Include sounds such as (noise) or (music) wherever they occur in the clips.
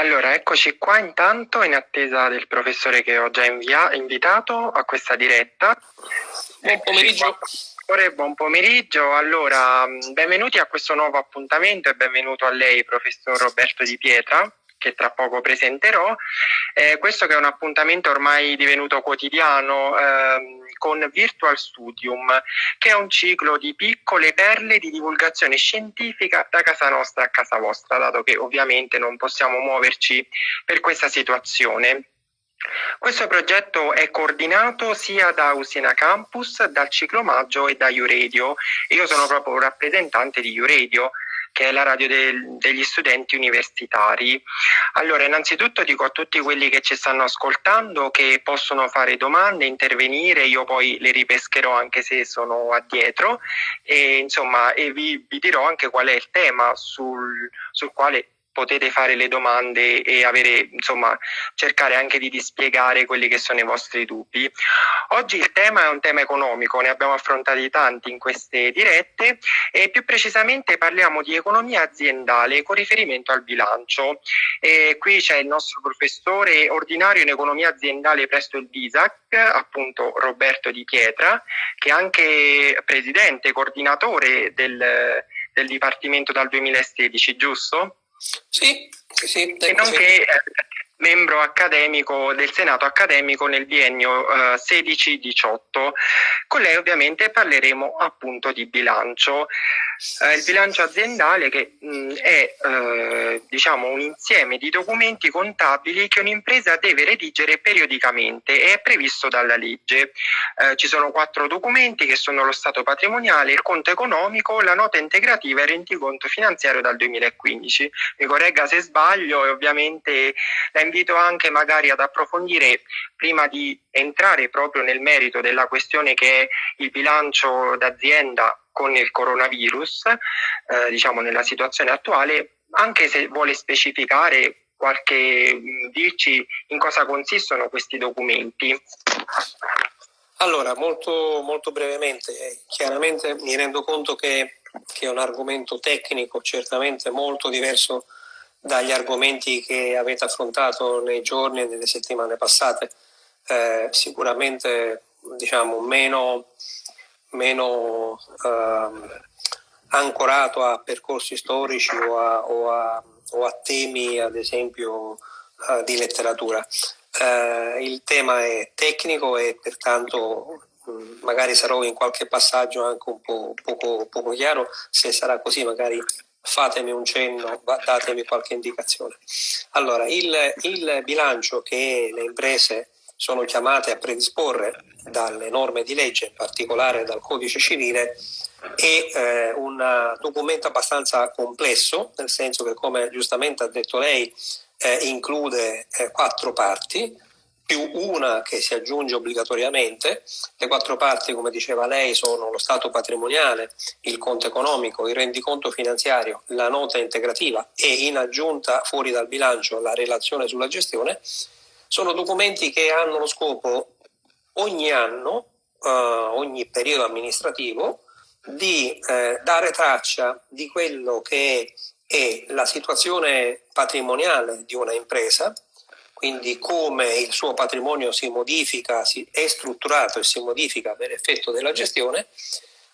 Allora, eccoci qua intanto in attesa del professore che ho già invia- invitato a questa diretta. Buon pomeriggio. Buon pomeriggio, allora benvenuti a questo nuovo appuntamento e benvenuto a lei professor Roberto Di Pietra che tra poco presenterò. Eh, questo che è un appuntamento ormai divenuto quotidiano eh, con Virtual Studium, che è un ciclo di piccole perle di divulgazione scientifica da casa nostra a casa vostra, dato che ovviamente non possiamo muoverci per questa situazione. Questo progetto è coordinato sia da Usina Campus, dal Ciclo Maggio e da Uradio. Io sono proprio un rappresentante di Uradio che è la radio del, degli studenti universitari. Allora, innanzitutto dico a tutti quelli che ci stanno ascoltando che possono fare domande, intervenire, io poi le ripescherò anche se sono addietro e insomma e vi, vi dirò anche qual è il tema sul, sul quale potete fare le domande e avere, insomma, cercare anche di dispiegare quelli che sono i vostri dubbi. Oggi il tema è un tema economico, ne abbiamo affrontati tanti in queste dirette e più precisamente parliamo di economia aziendale con riferimento al bilancio. E qui c'è il nostro professore ordinario in economia aziendale presso il BISAC, appunto Roberto Di Pietra, che è anche presidente, coordinatore del, del Dipartimento dal 2016, giusto? Sì, sì. E nonché eh, membro accademico del Senato accademico nel biennio eh, 16-18. Con lei ovviamente parleremo appunto di bilancio. Eh, il bilancio aziendale che mh, è eh, diciamo un insieme di documenti contabili che un'impresa deve redigere periodicamente e è previsto dalla legge. Eh, ci sono quattro documenti che sono lo stato patrimoniale, il conto economico, la nota integrativa e il rendiconto finanziario dal 2015. Mi corregga se sbaglio e ovviamente la invito anche magari ad approfondire prima di entrare proprio nel merito della questione che è il bilancio d'azienda con il coronavirus, eh, diciamo nella situazione attuale, anche se vuole specificare qualche dirci in cosa consistono questi documenti. Allora, molto, molto brevemente, eh, chiaramente mi rendo conto che, che, è un argomento tecnico certamente molto diverso dagli argomenti che avete affrontato nei giorni e nelle settimane passate, eh, sicuramente diciamo meno meno eh, ancorato a percorsi storici o a, o a, o a temi, ad esempio, eh, di letteratura. Eh, il tema è tecnico e pertanto mh, mm, magari sarò in qualche passaggio anche un po' poco, poco chiaro, se sarà così magari fatemi un cenno, datemi qualche indicazione. Allora, il, il bilancio che le imprese sono chiamate a predisporre dalle norme di legge, in particolare dal codice civile, è eh, un documento abbastanza complesso, nel senso che, come giustamente ha detto lei, eh, include eh, quattro parti, più una che si aggiunge obbligatoriamente. Le quattro parti, come diceva lei, sono lo stato patrimoniale, il conto economico, il rendiconto finanziario, la nota integrativa e in aggiunta fuori dal bilancio la relazione sulla gestione sono documenti che hanno lo scopo ogni anno, eh, ogni periodo amministrativo, di eh, dare traccia di quello che è la situazione patrimoniale di una impresa, quindi come il suo patrimonio si modifica, si è strutturato e si modifica per effetto della gestione,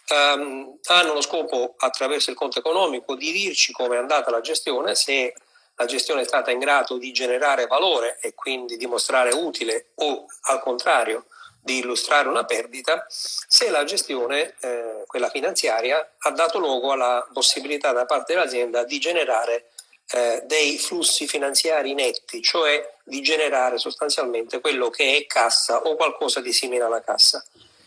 ehm, hanno lo scopo attraverso il conto economico di dirci come è andata la gestione, se la gestione è stata in grado di generare valore e quindi dimostrare utile o al contrario di illustrare una perdita, se la gestione, eh, quella finanziaria, ha dato luogo alla possibilità da parte dell'azienda di generare eh, dei flussi finanziari netti, cioè di generare sostanzialmente quello che è cassa o qualcosa di simile alla cassa.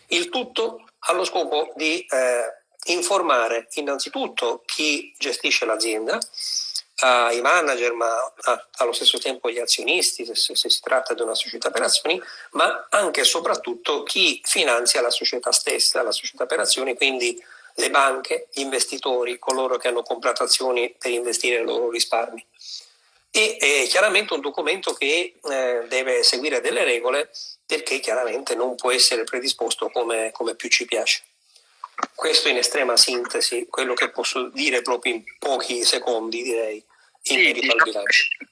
Il tutto allo scopo di eh, informare innanzitutto chi gestisce l'azienda, ai manager, ma a, allo stesso tempo agli azionisti, se, se, si tratta di una società per azioni, ma anche e soprattutto chi finanzia la società stessa, la società per azioni, quindi le banche, gli investitori, coloro che hanno comprato azioni per investire i loro risparmi. E è chiaramente un documento che eh, deve seguire delle regole perché chiaramente non può essere predisposto come, come più ci piace. Questo in estrema sintesi, quello che posso dire proprio in pochi secondi, direi, in sì, diciamo, eh,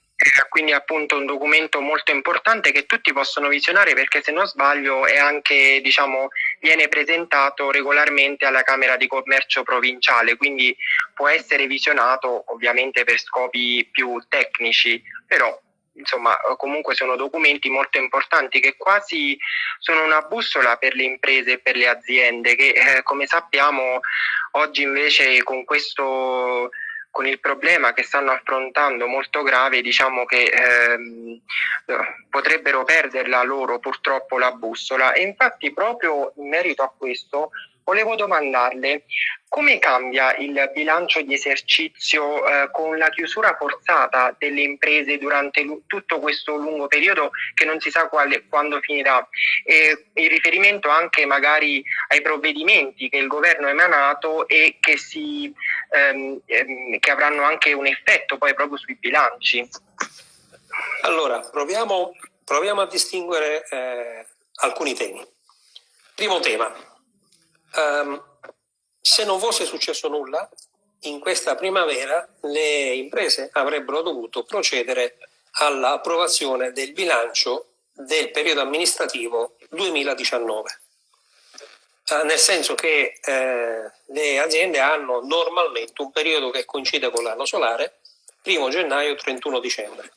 quindi appunto un documento molto importante che tutti possono visionare perché se non sbaglio è anche diciamo viene presentato regolarmente alla Camera di Commercio provinciale quindi può essere visionato ovviamente per scopi più tecnici però insomma comunque sono documenti molto importanti che quasi sono una bussola per le imprese e per le aziende che eh, come sappiamo oggi invece con questo con il problema che stanno affrontando molto grave, diciamo che ehm, potrebbero perderla loro purtroppo la bussola. E infatti proprio in merito a questo volevo domandarle come cambia il bilancio di esercizio eh, con la chiusura forzata delle imprese durante tutto questo lungo periodo che non si sa quale, quando finirà e in riferimento anche magari ai provvedimenti che il governo ha emanato e che, si, ehm, ehm, che avranno anche un effetto poi proprio sui bilanci. Allora, proviamo, proviamo a distinguere eh, alcuni temi. Primo tema, Um, se non fosse successo nulla, in questa primavera le imprese avrebbero dovuto procedere all'approvazione del bilancio del periodo amministrativo 2019. Eh, nel senso che eh, le aziende hanno normalmente un periodo che coincide con l'anno solare, 1 gennaio 31 dicembre.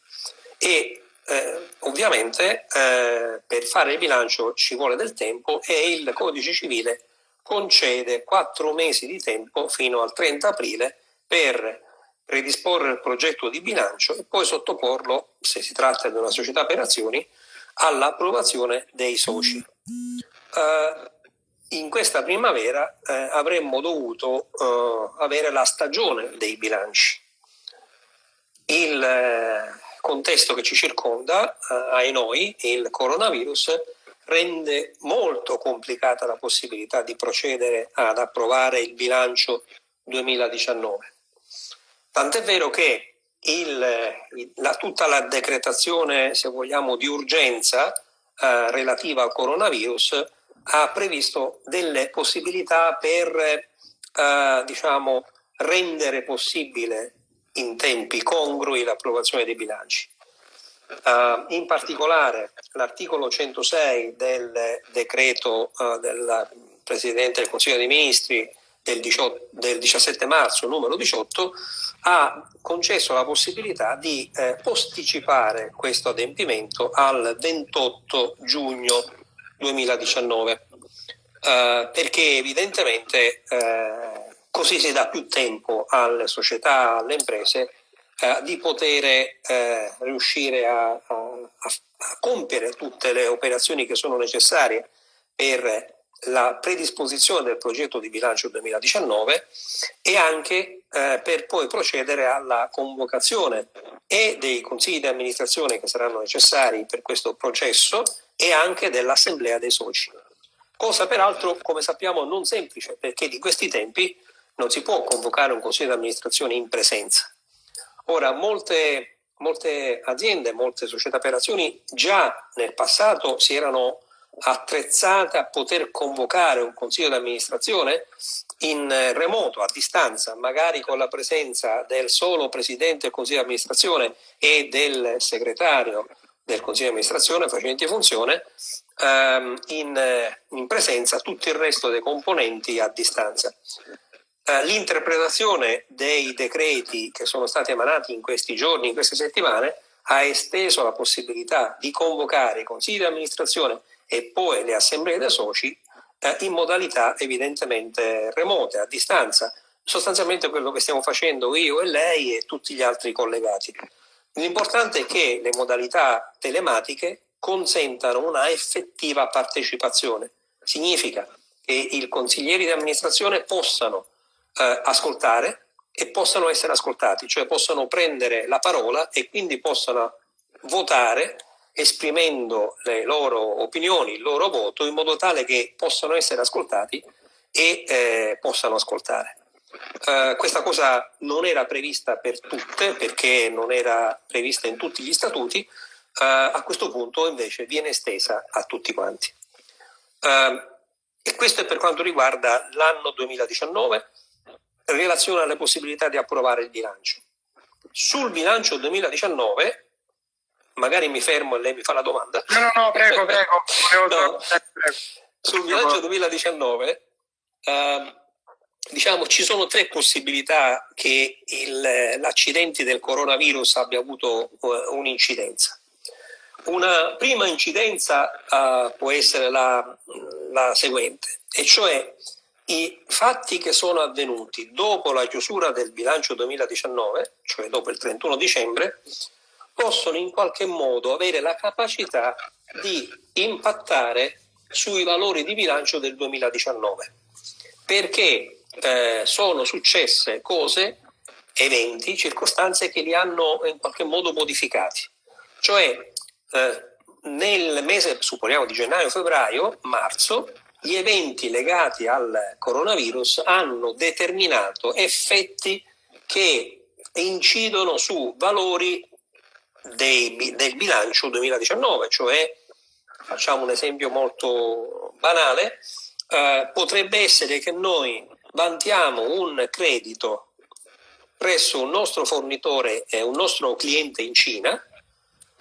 E eh, ovviamente eh, per fare il bilancio ci vuole del tempo e il codice civile concede quattro mesi di tempo fino al 30 aprile per predisporre il progetto di bilancio e poi sottoporlo, se si tratta di una società per azioni, all'approvazione dei soci. Uh, in questa primavera eh, avremmo dovuto uh, avere la stagione dei bilanci. Il eh, contesto che ci circonda, eh, ai noi, il coronavirus, rende molto complicata la possibilità di procedere ad approvare il bilancio 2019. Tant'è vero che il, la, tutta la decretazione, se vogliamo, di urgenza eh, relativa al coronavirus ha previsto delle possibilità per eh, diciamo, rendere possibile in tempi congrui l'approvazione dei bilanci. Uh, in particolare l'articolo 106 del decreto uh, del Presidente del Consiglio dei Ministri del, 18, del, 17 marzo numero 18 ha concesso la possibilità di eh, posticipare questo adempimento al 28 giugno 2019 uh, perché evidentemente eh, così si dà più tempo alle società, alle imprese eh, di poter eh, riuscire a, a, a, compiere tutte le operazioni che sono necessarie per la predisposizione del progetto di bilancio 2019 e anche eh, per poi procedere alla convocazione e dei consigli di amministrazione che saranno necessari per questo processo e anche dell'assemblea dei soci. Cosa peraltro, come sappiamo, non semplice perché di questi tempi non si può convocare un consiglio di amministrazione in presenza. Ora, molte, molte aziende, molte società per azioni già nel passato si erano attrezzate a poter convocare un consiglio di amministrazione in remoto, a distanza, magari con la presenza del solo presidente del consiglio di amministrazione e del segretario del consiglio di amministrazione facenti funzione, ehm, in, in presenza tutto il resto dei componenti a distanza. Eh, l'interpretazione dei decreti che sono stati emanati in questi giorni, in queste settimane, ha esteso la possibilità di convocare i consigli di amministrazione e poi le assemblee dei soci eh, in modalità evidentemente remote, a distanza, sostanzialmente quello che stiamo facendo io e lei e tutti gli altri collegati. L'importante è che le modalità telematiche consentano una effettiva partecipazione. Significa che i consiglieri di amministrazione possano eh, ascoltare e possano essere ascoltati, cioè possano prendere la parola e quindi possano votare esprimendo le loro opinioni, il loro voto in modo tale che possano essere ascoltati e eh, possano ascoltare. Uh, questa cosa non era prevista per tutte perché non era prevista in tutti gli statuti, uh, a questo punto invece viene estesa a tutti quanti. Uh, e questo è per quanto riguarda l'anno 2019 relazione alle possibilità di approvare il bilancio. Sul bilancio 2019 magari mi fermo e lei mi fa la domanda. No, no, no, prego, (laughs) prego. no. Sul bilancio 2019 eh, diciamo ci sono tre possibilità che l'accidente del coronavirus abbia avuto uh, un'incidenza. Una prima incidenza uh, può essere la, la seguente, e cioè i fatti che sono avvenuti dopo la chiusura del bilancio 2019, cioè dopo il 31 dicembre, possono in qualche modo avere la capacità di impattare sui valori di bilancio del 2019, perché eh, sono successe cose, eventi, circostanze che li hanno in qualche modo modificati. Cioè eh, nel mese, supponiamo di gennaio-febbraio, marzo, gli eventi legati al coronavirus hanno determinato effetti che incidono su valori dei, del bilancio 2019, cioè facciamo un esempio molto banale, eh, potrebbe essere che noi vantiamo un credito presso un nostro fornitore e un nostro cliente in Cina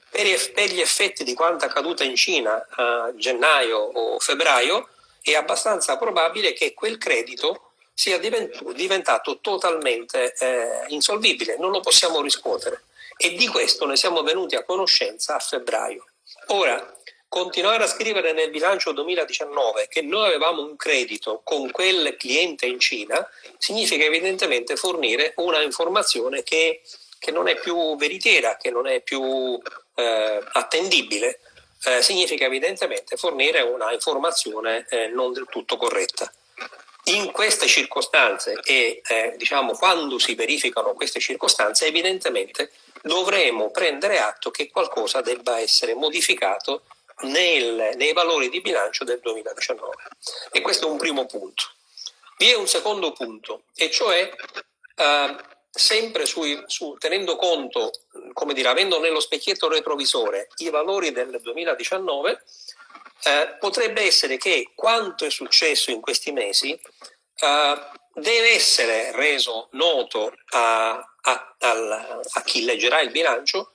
per, gli effetti di quanto accaduto in Cina a gennaio o febbraio è abbastanza probabile che quel credito sia diventato totalmente eh, insolvibile, non lo possiamo riscuotere e di questo ne siamo venuti a conoscenza a febbraio. Ora, continuare a scrivere nel bilancio 2019 che noi avevamo un credito con quel cliente in Cina significa evidentemente fornire una informazione che, che non è più veritiera, che non è più eh, attendibile, eh, significa evidentemente fornire una informazione eh, non del tutto corretta. In queste circostanze e eh, diciamo quando si verificano queste circostanze evidentemente dovremo prendere atto che qualcosa debba essere modificato nel, nei valori di bilancio del 2019. E questo è un primo punto. Vi è un secondo punto, e cioè eh, sempre sui, su, tenendo conto, come dire, avendo nello specchietto retrovisore i valori del 2019, eh, potrebbe essere che quanto è successo in questi mesi eh, deve essere reso noto a, a, a, a chi leggerà il bilancio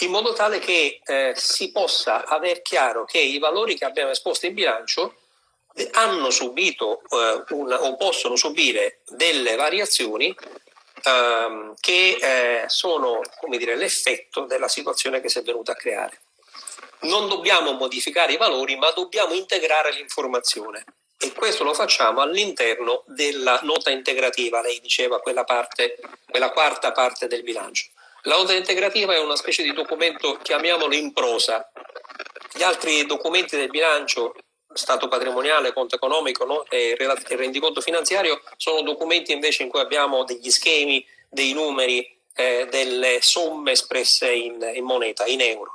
in modo tale che eh, si possa aver chiaro che i valori che abbiamo esposto in bilancio eh, hanno subito eh, una, o possono subire delle variazioni ehm, che eh, sono l'effetto della situazione che si è venuta a creare. Non dobbiamo modificare i valori, ma dobbiamo integrare l'informazione e questo lo facciamo all'interno della nota integrativa, lei diceva quella, parte, quella quarta parte del bilancio. La nota integrativa è una specie di documento, chiamiamolo in prosa. Gli altri documenti del bilancio, stato patrimoniale, conto economico no? e rendiconto finanziario, sono documenti invece in cui abbiamo degli schemi, dei numeri, eh, delle somme espresse in, in moneta, in euro.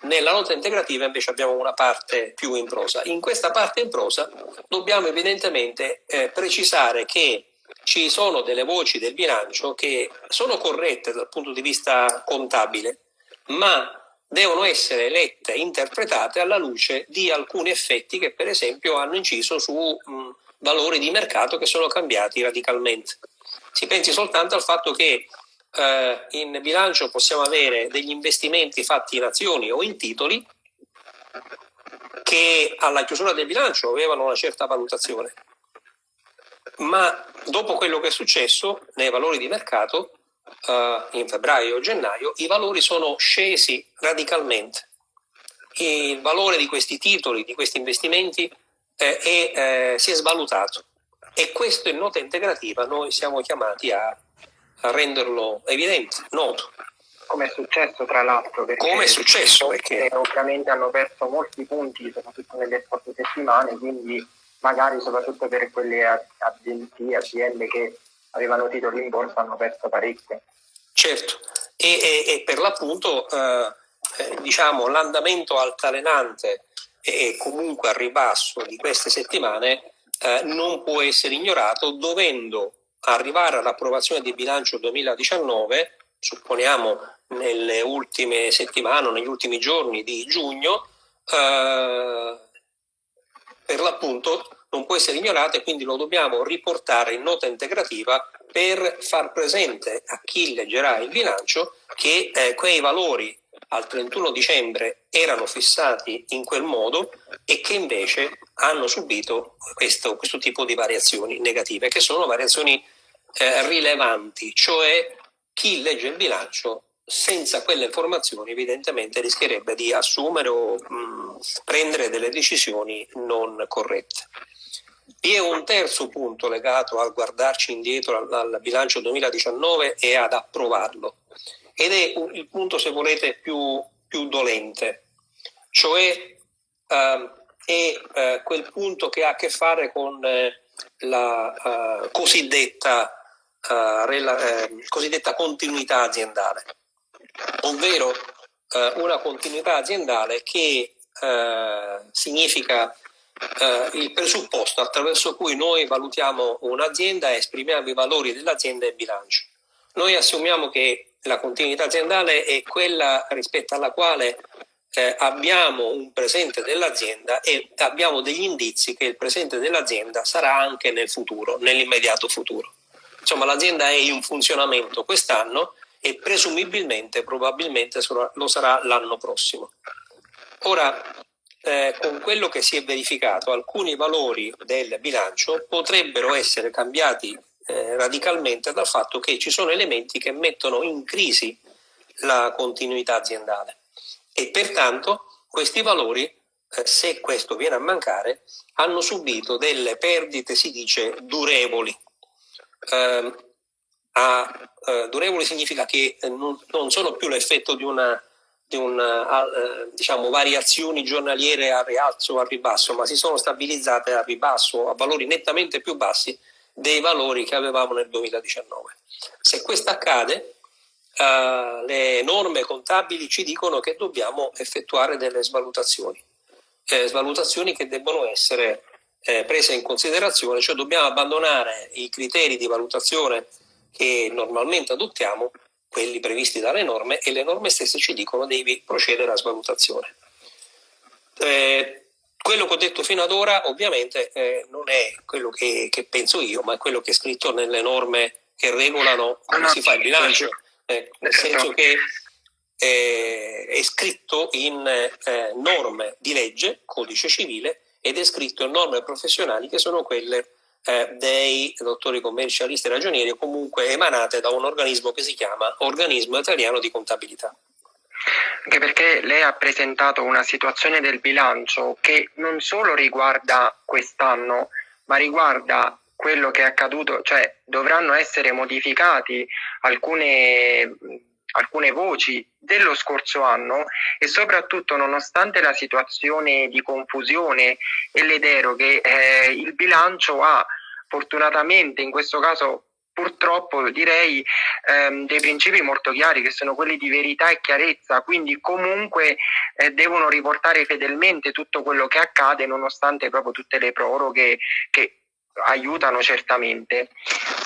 Nella nota integrativa invece abbiamo una parte più in prosa. In questa parte in prosa dobbiamo evidentemente eh, precisare che ci sono delle voci del bilancio che sono corrette dal punto di vista contabile, ma devono essere lette interpretate alla luce di alcuni effetti che per esempio hanno inciso su mh, valori di mercato che sono cambiati radicalmente. Si pensi soltanto al fatto che eh, in bilancio possiamo avere degli investimenti fatti in azioni o in titoli che alla chiusura del bilancio avevano una certa valutazione ma dopo quello che è successo nei valori di mercato uh, in febbraio o gennaio, i valori sono scesi radicalmente. Il valore di questi titoli, di questi investimenti eh, è, eh, si è svalutato e questo in nota integrativa noi siamo chiamati a, a renderlo evidente, noto. Come è successo tra l'altro? Come è successo? Perché ovviamente hanno perso molti punti, soprattutto nelle scorse settimane, quindi magari soprattutto per quelle agenzie, aziende che avevano titoli in borsa hanno perso parecchio. Certo, e, e, e per l'appunto eh, eh, diciamo, l'andamento altalenante e comunque al ribasso di queste settimane eh, non può essere ignorato dovendo arrivare all'approvazione di bilancio 2019, supponiamo nelle ultime settimane negli ultimi giorni di giugno, eh, per l'appunto non può essere ignorato e quindi lo dobbiamo riportare in nota integrativa per far presente a chi leggerà il bilancio che eh, quei valori al 31 dicembre erano fissati in quel modo e che invece hanno subito questo, questo tipo di variazioni negative, che sono variazioni eh, rilevanti, cioè chi legge il bilancio senza quelle informazioni evidentemente rischierebbe di assumere o mh, prendere delle decisioni non corrette. Vi è un terzo punto legato al guardarci indietro al, al bilancio 2019 e ad approvarlo. Ed è il punto se volete più, più dolente, cioè uh, è uh, quel punto che ha a che fare con uh, la cosiddetta, rela, ehm, cosiddetta continuità aziendale. Ovvero eh, una continuità aziendale che eh, significa eh, il presupposto attraverso cui noi valutiamo un'azienda e esprimiamo i valori dell'azienda in bilancio. Noi assumiamo che la continuità aziendale è quella rispetto alla quale eh, abbiamo un presente dell'azienda e abbiamo degli indizi che il presente dell'azienda sarà anche nel futuro, nell'immediato futuro. Insomma, l'azienda è in funzionamento quest'anno e presumibilmente, probabilmente lo sarà l'anno prossimo. Ora, eh, con quello che si è verificato, alcuni valori del bilancio potrebbero essere cambiati eh, radicalmente dal fatto che ci sono elementi che mettono in crisi la continuità aziendale e pertanto questi valori, eh, se questo viene a mancare, hanno subito delle perdite, si dice, durevoli. Eh, a eh, durevoli significa che eh, non, non, sono più l'effetto di una, di una eh, diciamo, variazioni giornaliere a rialzo o a ribasso, ma si sono stabilizzate a ribasso, a valori nettamente più bassi dei valori che avevamo nel 2019. Se questo accade, eh, le norme contabili ci dicono che dobbiamo effettuare delle svalutazioni, eh, svalutazioni che debbono essere eh, prese in considerazione, cioè dobbiamo abbandonare i criteri di valutazione che normalmente adottiamo, quelli previsti dalle norme, e le norme stesse ci dicono devi procedere a svalutazione. Eh, quello che ho detto fino ad ora ovviamente eh, non è quello che, che, penso io, ma è quello che è scritto nelle norme che regolano come si fa il bilancio, eh, nel senso che eh, è scritto in eh, norme di legge, codice civile, ed è scritto in norme professionali che sono quelle eh, dei dottori commercialisti e ragionieri comunque emanate da un organismo che si chiama Organismo Italiano di Contabilità. Anche perché lei ha presentato una situazione del bilancio che non solo riguarda quest'anno, ma riguarda quello che è accaduto, cioè dovranno essere modificati alcune, alcune voci dello scorso anno e soprattutto nonostante la situazione di confusione e le deroghe, eh, il bilancio ha fortunatamente in questo caso purtroppo direi ehm, dei principi molto chiari che sono quelli di verità e chiarezza, quindi comunque eh, devono riportare fedelmente tutto quello che accade nonostante proprio tutte le proroghe che aiutano certamente.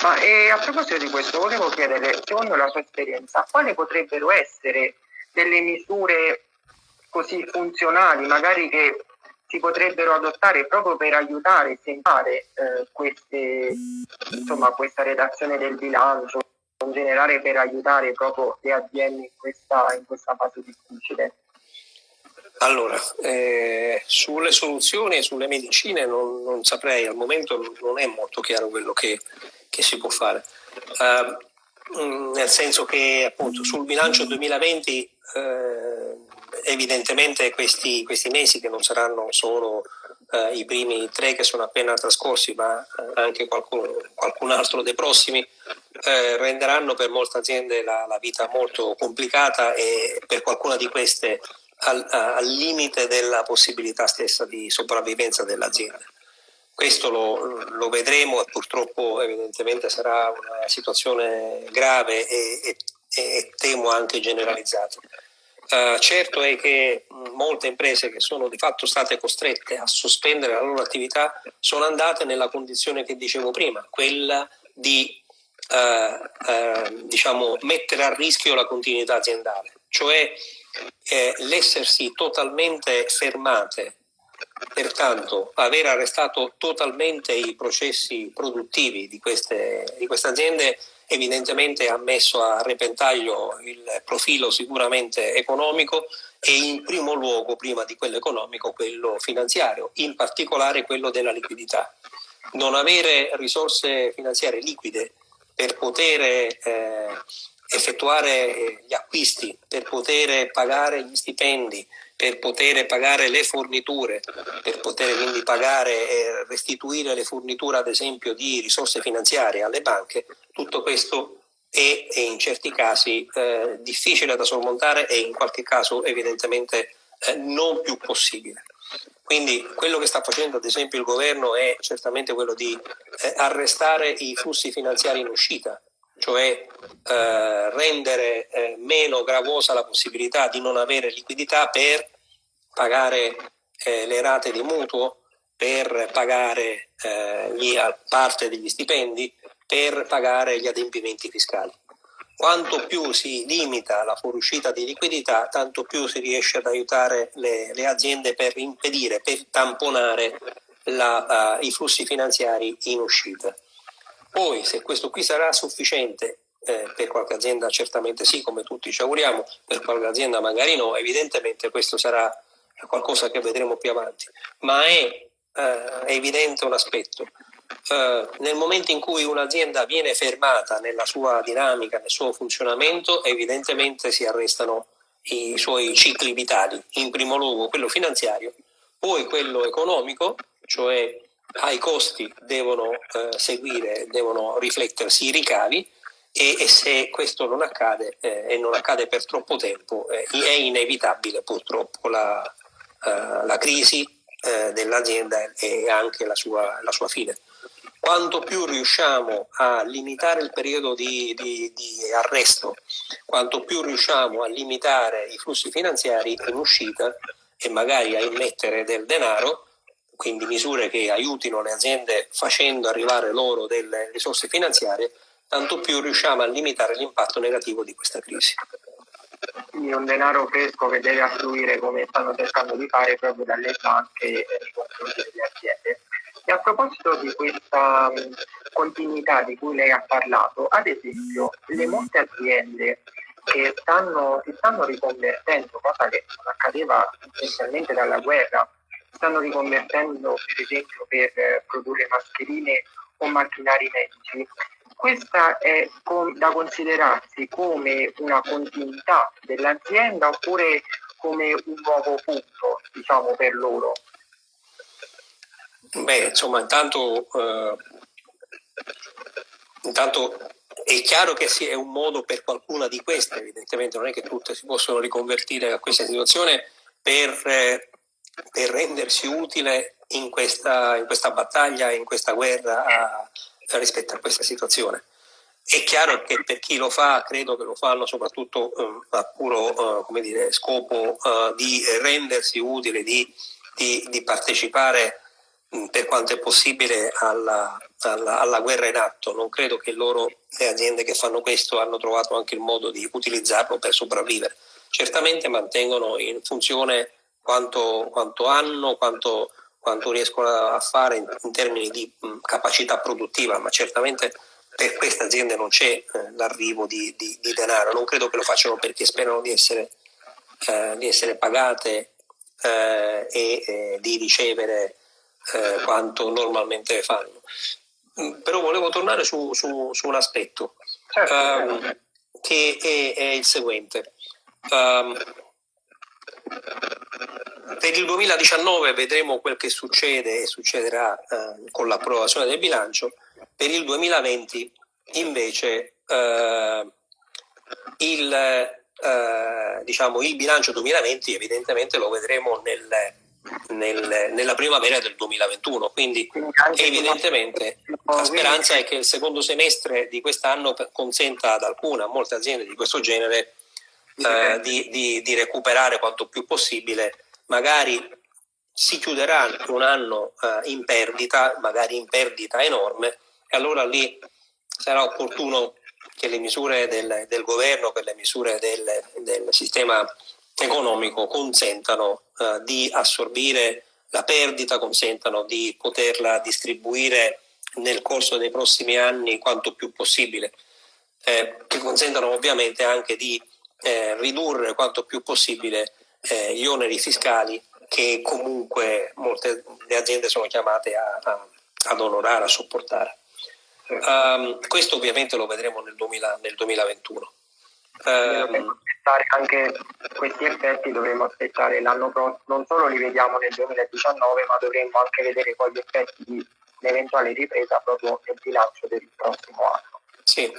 Ma eh, a proposito di questo volevo chiedere, secondo la sua esperienza, quali potrebbero essere delle misure così funzionali, magari che si potrebbero adottare proprio per aiutare e sembrare eh, questa redazione del bilancio, in generale per aiutare proprio le aziende in questa, in questa fase difficile. Allora, eh, sulle soluzioni e sulle medicine non, non, saprei, al momento non è molto chiaro quello che, che si può fare. Uh, nel senso che appunto sul bilancio 2020 eh, evidentemente questi, questi, mesi che non saranno solo eh, i primi tre che sono appena trascorsi ma eh, anche qualcun, qualcun, altro dei prossimi renderanno per molte aziende la, la, vita molto complicata e per qualcuna di queste al, al limite della possibilità stessa di sopravvivenza dell'azienda. Questo lo, lo, vedremo purtroppo evidentemente sarà una situazione grave e, e, e temo anche generalizzata. Uh, certo è che molte imprese che sono di fatto state costrette a sospendere la loro attività sono andate nella condizione che dicevo prima, quella di uh, uh, diciamo, mettere a rischio la continuità aziendale, cioè eh, l'essersi totalmente fermate, pertanto aver arrestato totalmente i processi produttivi di queste, di queste aziende evidentemente ha messo a repentaglio il profilo sicuramente economico e in primo luogo, prima di quello economico, quello finanziario, in particolare quello della liquidità. Non avere risorse finanziarie liquide per poter eh, effettuare gli acquisti, per poter pagare gli stipendi, per poter pagare le forniture, per poter quindi pagare e restituire le forniture ad esempio di risorse finanziarie alle banche, tutto questo è, è in certi casi eh, difficile da sormontare e in qualche caso evidentemente eh, non più possibile. Quindi quello che sta facendo ad esempio il governo è certamente quello di eh, arrestare i flussi finanziari in uscita, cioè eh, rendere eh, meno gravosa la possibilità di non avere liquidità per pagare eh, le rate di mutuo, per pagare gli, parte degli stipendi, per pagare gli adempimenti fiscali. Quanto più si limita la fuoriuscita di liquidità, tanto più si riesce ad aiutare le, le aziende per impedire, per tamponare la, uh, i flussi finanziari in uscita. Poi, se questo qui sarà sufficiente, eh, per qualche azienda certamente sì, come tutti ci auguriamo, per qualche azienda magari no, evidentemente questo sarà qualcosa che vedremo più avanti. Ma è, eh, evidente un aspetto, eh, nel momento in cui un'azienda viene fermata nella sua dinamica, nel suo funzionamento, evidentemente si arrestano i suoi cicli vitali, in primo luogo quello finanziario, poi quello economico, cioè ai costi devono eh, seguire, devono riflettersi i ricavi e, e se questo non accade eh, e non accade per troppo tempo eh, è inevitabile purtroppo la, eh, la crisi eh, dell'azienda e anche la sua, la sua fine. Quanto più riusciamo a limitare il periodo di, di, di, arresto, quanto più riusciamo a limitare i flussi finanziari in uscita e magari a immettere del denaro, quindi misure che aiutino le aziende facendo arrivare loro delle risorse finanziarie, tanto più riusciamo a limitare l'impatto negativo di questa crisi. Quindi un denaro fresco che deve affluire come stanno cercando di fare proprio dalle banche nei confronti delle aziende. E a proposito di questa continuità di cui lei ha parlato, ad esempio, le molte aziende che stanno, si stanno riconvertendo, cosa che non accadeva essenzialmente dalla guerra, stanno riconvertendo per esempio per eh, produrre mascherine o macchinari medici, questa è da considerarsi come una continuità dell'azienda oppure come un nuovo punto diciamo, per loro? Beh, insomma, intanto, eh, intanto è chiaro che è un modo per qualcuna di queste, evidentemente non è che tutte si possono riconvertire a questa situazione per, eh, per rendersi utile in questa, in questa, battaglia, in questa guerra a, rispetto a questa situazione. È chiaro che per chi lo fa, credo che lo fanno soprattutto eh, a puro eh, dire, scopo eh, di rendersi utile, di, di, di partecipare Mm, per quanto è possibile alla, alla, alla, guerra in atto. Non credo che loro, le aziende che fanno questo, hanno trovato anche il modo di utilizzarlo per sopravvivere. Certamente mantengono in funzione quanto, quanto hanno, quanto, quanto, riescono a fare in, in termini di mh, capacità produttiva, ma certamente per queste aziende non c'è eh, l'arrivo di, di, di, denaro. Non credo che lo facciano perché sperano di essere, eh, di essere pagate eh, e eh, di ricevere eh, quanto normalmente fanno. Mm, però volevo tornare su, su, su un aspetto um, che è, è, il seguente. Um, per il 2019 vedremo quel che succede e succederà uh, con l'approvazione del bilancio, per il 2020 invece uh, il, uh, diciamo, il bilancio 2020 evidentemente lo vedremo nel, nel, nella primavera del 2021. Quindi evidentemente la speranza è che il secondo semestre di quest'anno consenta ad alcune, a molte aziende di questo genere, eh, di, di, di, recuperare quanto più possibile. Magari si chiuderà un anno eh, in perdita, magari in perdita enorme, e allora lì sarà opportuno che le misure del, del governo, che le misure del, del sistema economico consentano eh, di assorbire la perdita, consentano di poterla distribuire nel corso dei prossimi anni quanto più possibile. eh, che consentono ovviamente anche di eh, ridurre quanto più possibile eh, gli oneri fiscali che comunque molte le aziende sono chiamate a, a, ad onorare, a sopportare. Um, questo ovviamente lo vedremo nel, 2000, nel 2021. Um, anche questi effetti dovremo aspettare l'anno prossimo, non solo li vediamo nel 2019, ma dovremmo anche vedere poi gli effetti di un'eventuale ripresa proprio nel bilancio del prossimo anno. Sì.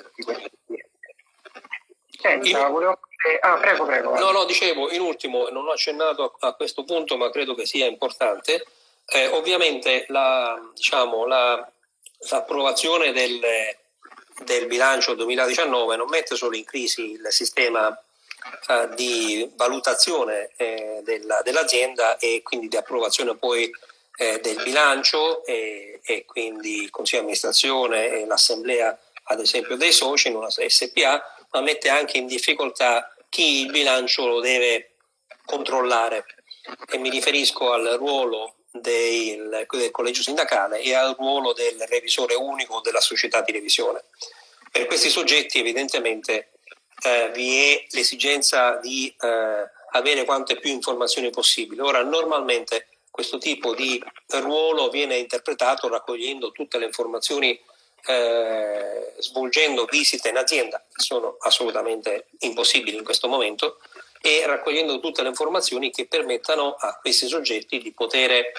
Senta, volevo... Ah, prego, prego. No, no, dicevo, in ultimo, non ho accennato a, a questo punto, ma credo che sia importante. Eh, ovviamente la, diciamo, la, l'approvazione del, del, bilancio 2019 non mette solo in crisi il sistema eh, di valutazione eh, della, dell'azienda e quindi di approvazione poi eh, del bilancio e, e, quindi il consiglio di amministrazione e l'assemblea ad esempio dei soci in una SPA, ma mette anche in difficoltà chi il bilancio lo deve controllare e mi riferisco al ruolo del, del collegio sindacale e al ruolo del revisore unico della società di revisione. Per questi soggetti evidentemente eh, vi è l'esigenza di eh, avere quante più informazioni possibili. Ora normalmente questo tipo di ruolo viene interpretato raccogliendo tutte le informazioni eh, svolgendo visite in azienda, che sono assolutamente impossibili in questo momento, e raccogliendo tutte le informazioni che permettano a questi soggetti di poter eh,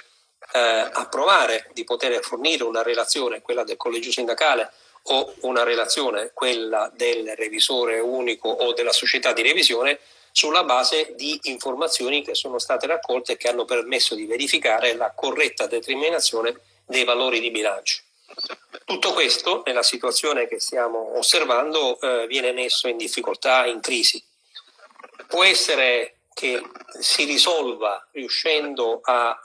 approvare, di poter fornire una relazione, quella del collegio sindacale o una relazione, quella del revisore unico o della società di revisione, sulla base di informazioni che sono state raccolte e che hanno permesso di verificare la corretta determinazione dei valori di bilancio. Tutto questo, nella situazione che stiamo osservando, eh, viene messo in difficoltà, in crisi. Può essere che si risolva riuscendo a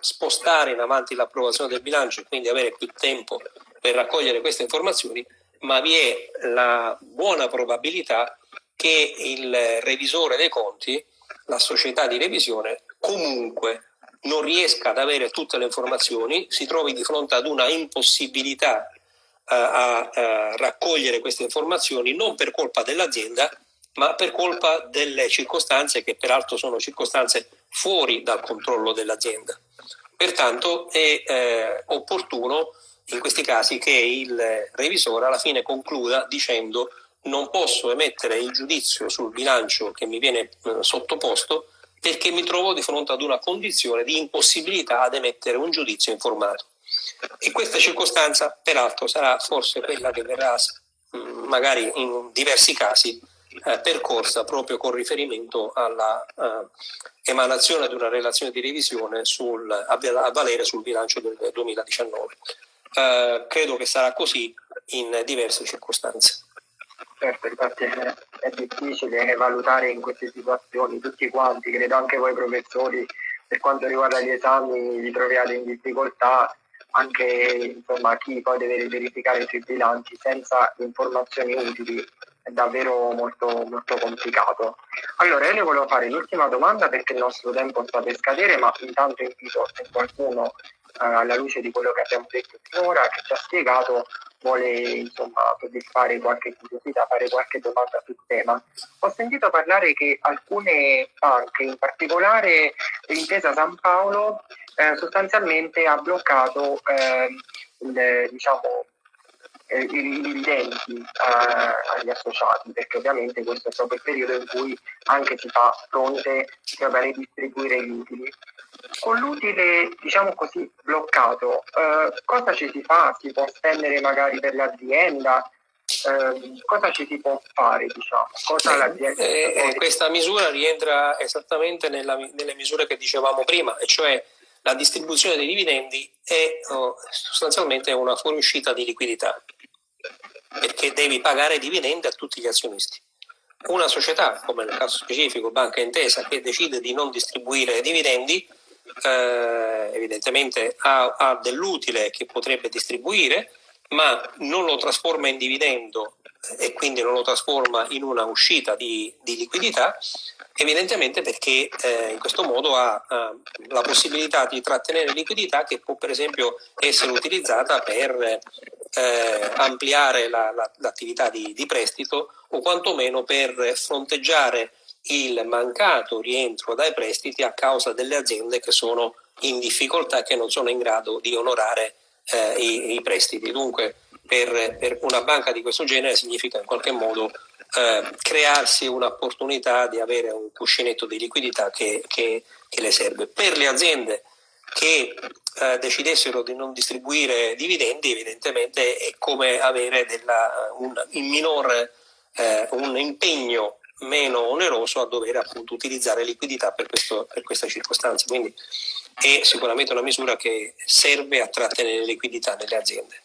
spostare in avanti l'approvazione del bilancio e quindi avere più tempo per raccogliere queste informazioni, ma vi è la buona probabilità che il revisore dei conti, la società di revisione, comunque non riesca ad avere tutte le informazioni, si trovi di fronte ad una impossibilità a, eh, a, a raccogliere queste informazioni non per colpa dell'azienda, ma per colpa delle circostanze che peraltro sono circostanze fuori dal controllo dell'azienda. Pertanto è eh, opportuno in questi casi che il revisore alla fine concluda dicendo non posso emettere il giudizio sul bilancio che mi viene eh, sottoposto perché mi trovo di fronte ad una condizione di impossibilità ad emettere un giudizio informato. E questa circostanza, peraltro, sarà forse quella che verrà, magari in diversi casi, eh, percorsa proprio con riferimento alla eh, di una relazione di revisione sul, a valere sul bilancio del 2019. Eh, credo che sarà così in diverse circostanze. Certo, infatti è, difficile valutare in queste situazioni tutti quanti, credo anche voi professori, per quanto riguarda gli esami vi troviate in difficoltà, anche insomma, chi poi deve verificare sui bilanci senza informazioni utili è davvero molto, molto complicato. Allora io le volevo fare l'ultima domanda perché il nostro tempo sta per scadere, ma intanto invito se qualcuno alla luce di quello che abbiamo detto finora, che ci ha spiegato, vuole insomma soddisfare qualche curiosità, fare qualche domanda sul tema. Ho sentito parlare che alcune banche, in particolare l'Intesa San Paolo, eh, sostanzialmente ha bloccato eh, il, diciamo, eh, i dividendi eh, agli associati, perché ovviamente questo è proprio il periodo in cui anche si fa fronte a ridistribuire gli utili. Con l'utile, diciamo così, bloccato, eh, cosa ci si fa? Si può spendere magari per l'azienda? Eh, cosa ci si può fare? Diciamo? Eh, eh, questa misura rientra esattamente nella, nelle misure che dicevamo prima, e cioè la distribuzione dei dividendi è oh, sostanzialmente una fuoriuscita di liquidità, perché devi pagare dividendi a tutti gli azionisti. Una società, come nel caso specifico Banca Intesa, che decide di non distribuire dividendi, eh, evidentemente ha, ha dell'utile che potrebbe distribuire, ma non lo trasforma in dividendo e quindi non lo trasforma in una uscita di, di liquidità, evidentemente perché eh, in questo modo ha, ha, la possibilità di trattenere liquidità che può per esempio essere utilizzata per eh, ampliare la, la, l'attività di, di prestito o quantomeno per fronteggiare il mancato rientro dai prestiti a causa delle aziende che sono in difficoltà e che non sono in grado di onorare eh, i, i, prestiti. Dunque per, per, una banca di questo genere significa in qualche modo eh, crearsi un'opportunità di avere un cuscinetto di liquidità che, che, che le serve. Per le aziende che eh, decidessero di non distribuire dividendi, evidentemente è come avere della, un, in minor, eh, un impegno meno oneroso a dover appunto utilizzare liquidità per, questo, per questa circostanza. Quindi è sicuramente una misura che serve a trattenere liquidità nelle aziende.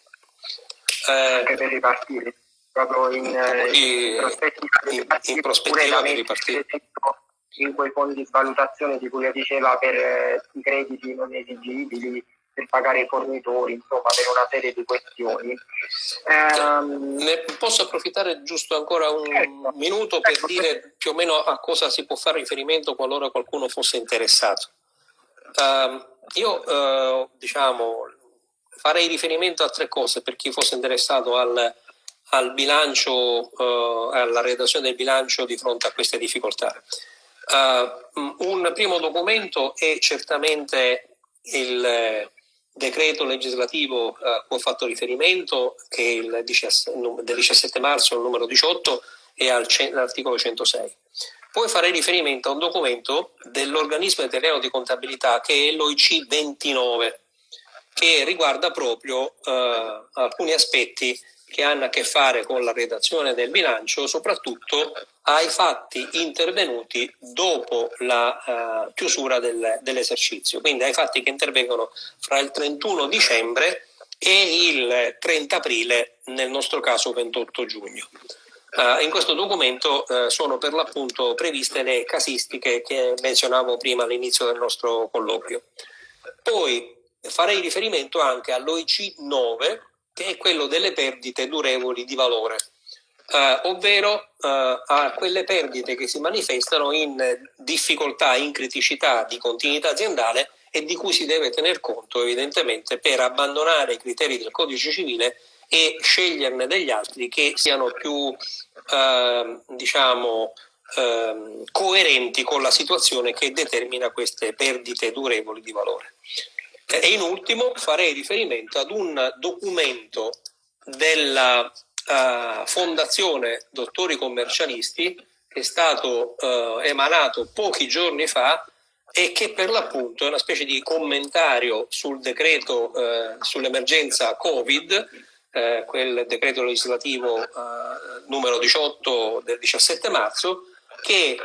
Eh, Anche per ripartire, proprio in, in, prospettiva, in, in prospettiva di ripartire in quei fondi di valutazione di cui diceva per eh, i crediti non esigibili, per pagare i fornitori, insomma per una serie di questioni. Ne posso approfittare giusto ancora un certo, minuto per ecco, dire più o meno a cosa si può fare riferimento qualora qualcuno fosse interessato. Uh, io uh, diciamo farei riferimento a tre cose per chi fosse interessato al, al bilancio, uh, alla redazione del bilancio di fronte a queste difficoltà. Uh, un primo documento è certamente il eh, decreto legislativo a cui ho fatto riferimento, che è il 17, del 17 marzo, il numero 18, e all'articolo 106. Poi farei riferimento a un documento dell'organismo italiano di contabilità che è l'OIC 29, che riguarda proprio uh, alcuni aspetti che hanno a che fare con la redazione del bilancio, soprattutto ai fatti intervenuti dopo la uh, chiusura del, dell'esercizio, quindi ai fatti che intervengono fra il 31 dicembre e il 30 aprile, nel nostro caso 28 giugno. Uh, in questo documento uh, sono per l'appunto previste le casistiche che menzionavo prima all'inizio del nostro colloquio. Poi farei riferimento anche all'OIC 9, che è quello delle perdite durevoli di valore, eh, ovvero eh, a quelle perdite che si manifestano in difficoltà, in criticità di continuità aziendale e di cui si deve tener conto evidentemente per abbandonare i criteri del codice civile e sceglierne degli altri che siano più eh, diciamo, eh, coerenti con la situazione che determina queste perdite durevoli di valore. E in ultimo farei riferimento ad un documento della uh, Fondazione Dottori Commercialisti che è stato uh, emanato pochi giorni fa e che per l'appunto è una specie di commentario sul decreto uh, sull'emergenza Covid, quel decreto legislativo numero 18 del 17 marzo, che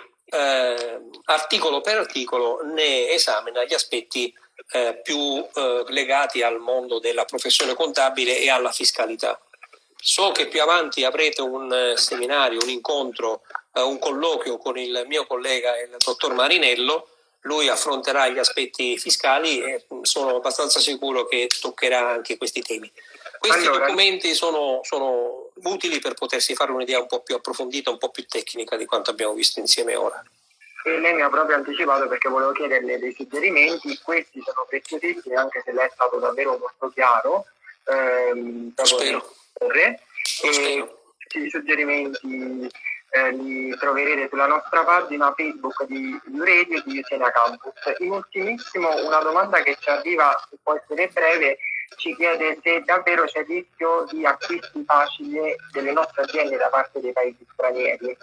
articolo per articolo ne esamina gli aspetti eh, più eh, legati al mondo della professione contabile e alla fiscalità. So che più avanti avrete un eh, seminario, un incontro, eh, un colloquio con il mio collega, il dottor Marinello, lui affronterà gli aspetti fiscali e mm, sono abbastanza sicuro che toccherà anche questi temi. Questi allora, documenti sono, sono utili per potersi fare un'idea un po' più approfondita, un po' più tecnica di quanto abbiamo visto insieme ora e lei mi ha proprio anticipato perché volevo chiederle dei suggerimenti, questi sono preziosissimi anche se lei è stato davvero molto chiaro. Ehm, Spero. E questi suggerimenti eh, li troverete sulla nostra pagina Facebook di Radio di Usena Campus. In ultimissimo una domanda che ci arriva, se può essere breve, ci chiede se davvero c'è rischio di acquisti facili delle nostre aziende da parte dei paesi stranieri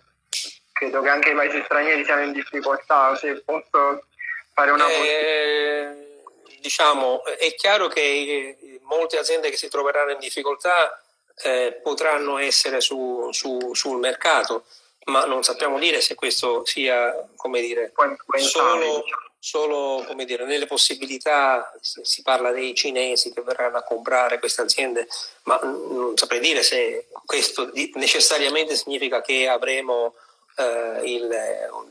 credo che anche i paesi stranieri siano in difficoltà, se posso fare una... Eh, diciamo, è chiaro che molte aziende che si troveranno in difficoltà eh, potranno essere su, su, sul mercato, ma non sappiamo dire se questo sia, come dire, solo, solo come dire, nelle possibilità, si parla dei cinesi che verranno a comprare queste aziende, ma non saprei dire se questo necessariamente significa che avremo eh, il,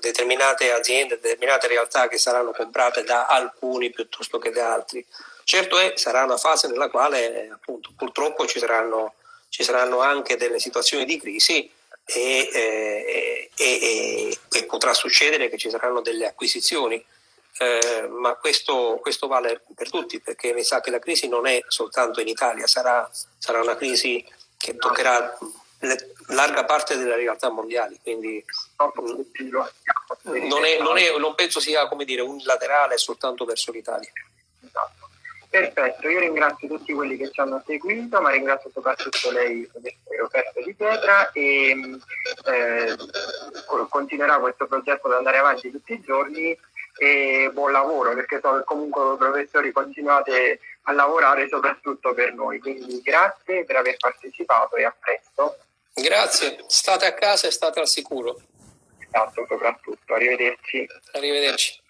determinate aziende, determinate realtà che saranno comprate da alcuni piuttosto che da altri. Certo è, sarà una fase nella quale appunto, purtroppo ci saranno, ci saranno anche delle situazioni di crisi e, eh, e, e, potrà succedere che ci saranno delle acquisizioni. eh, ma questo, questo, vale per tutti perché mi sa che la crisi non è soltanto in Italia, sarà, sarà una crisi che toccherà le, larga parte delle realtà mondiali, quindi non, è, non, è, non penso sia come dire, unilaterale soltanto verso l'Italia. Esatto. Perfetto, io ringrazio tutti quelli che ci hanno seguito, ma ringrazio soprattutto lei, Roberto Di Pietra, e eh, continuerà questo progetto ad andare avanti tutti i giorni e buon lavoro perché so che comunque professori continuate a lavorare soprattutto per noi, quindi grazie per aver partecipato e a presto. Grazie, state a casa e state al sicuro. Esatto, soprattutto, arrivederci. Arrivederci.